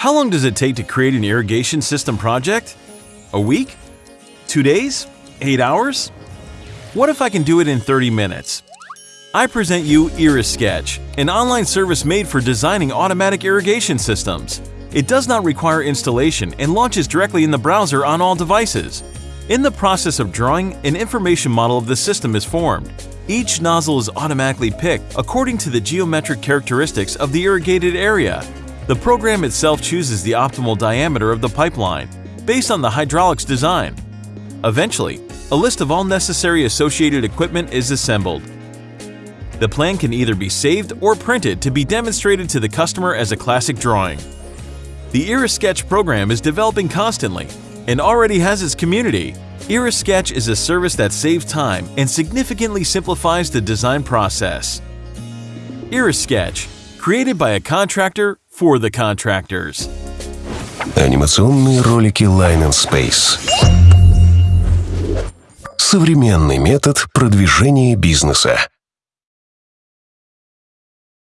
How long does it take to create an irrigation system project? A week? Two days? Eight hours? What if I can do it in 30 minutes? I present you IrriSketch, an online service made for designing automatic irrigation systems. It does not require installation and launches directly in the browser on all devices. In the process of drawing, an information model of the system is formed. Each nozzle is automatically picked according to the geometric characteristics of the irrigated area. The program itself chooses the optimal diameter of the pipeline, based on the hydraulics design. Eventually, a list of all necessary associated equipment is assembled. The plan can either be saved or printed to be demonstrated to the customer as a classic drawing. The IrriSketch program is developing constantly and already has its community. IrriSketch is a service that saves time and significantly simplifies the design process. IrriSketch, created by a contractor for the contractors. Анимационные ролики Line and Space. Современный метод продвижения бизнеса.